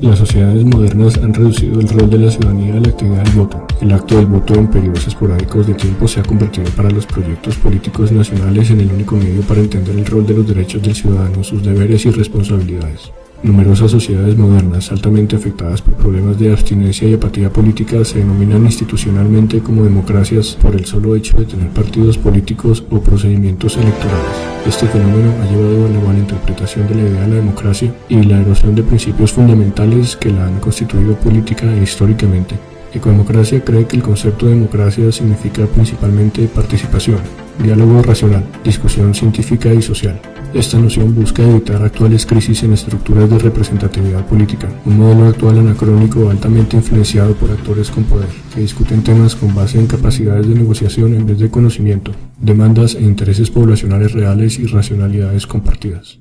Las sociedades modernas han reducido el rol de la ciudadanía a la actividad del voto. El acto del voto en periodos esporádicos de tiempo se ha convertido para los proyectos políticos nacionales en el único medio para entender el rol de los derechos del ciudadano, sus deberes y responsabilidades. Numerosas sociedades modernas altamente afectadas por problemas de abstinencia y apatía política se denominan institucionalmente como democracias por el solo hecho de tener partidos políticos o procedimientos electorales. Este fenómeno ha llevado a la malinterpretación de la idea de la democracia y la erosión de principios fundamentales que la han constituido política e históricamente. Ecodemocracia cree que el concepto de democracia significa principalmente participación, diálogo racional, discusión científica y social. Esta noción busca evitar actuales crisis en estructuras de representatividad política, un modelo actual anacrónico altamente influenciado por actores con poder, que discuten temas con base en capacidades de negociación en vez de conocimiento, demandas e intereses poblacionales reales y racionalidades compartidas.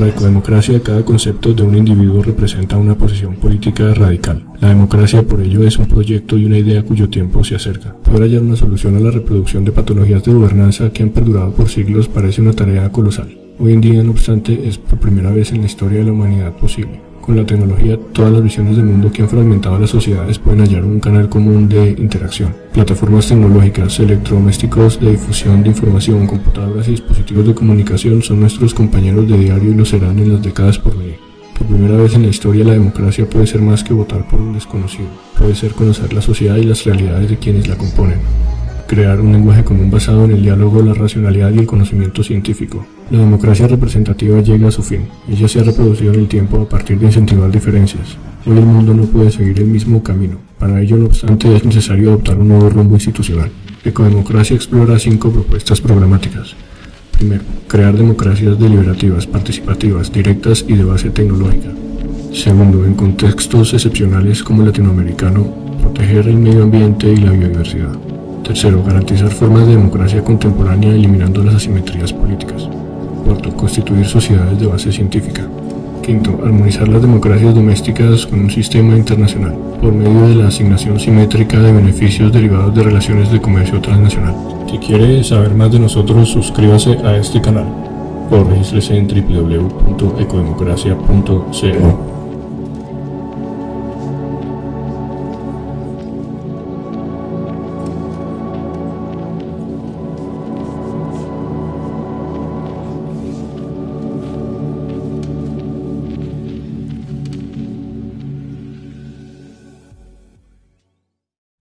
Para la ecodemocracia, cada concepto de un individuo representa una posición política radical. La democracia, por ello, es un proyecto y una idea cuyo tiempo se acerca. Poder hallar una solución a la reproducción de patologías de gobernanza que han perdurado por siglos parece una tarea colosal. Hoy en día, no obstante, es por primera vez en la historia de la humanidad posible. Con la tecnología, todas las visiones del mundo que han fragmentado las sociedades pueden hallar un canal común de interacción. Plataformas tecnológicas, electrodomésticos de difusión de información, computadoras y dispositivos de comunicación son nuestros compañeros de diario y lo serán en las décadas por venir. Por primera vez en la historia la democracia puede ser más que votar por un desconocido, puede ser conocer la sociedad y las realidades de quienes la componen crear un lenguaje común basado en el diálogo, la racionalidad y el conocimiento científico. La democracia representativa llega a su fin. Ella se ha reproducido en el tiempo a partir de incentivar diferencias. Hoy el mundo no puede seguir el mismo camino. Para ello, no obstante, es necesario adoptar un nuevo rumbo institucional. Ecodemocracia explora cinco propuestas programáticas. Primero, crear democracias deliberativas, participativas, directas y de base tecnológica. Segundo, en contextos excepcionales como el latinoamericano, proteger el medio ambiente y la biodiversidad. Tercero, garantizar formas de democracia contemporánea eliminando las asimetrías políticas. Cuarto, constituir sociedades de base científica. Quinto, armonizar las democracias domésticas con un sistema internacional por medio de la asignación simétrica de beneficios derivados de relaciones de comercio transnacional. Si quiere saber más de nosotros, suscríbase a este canal o regístrese en www.ecodemocracia.co.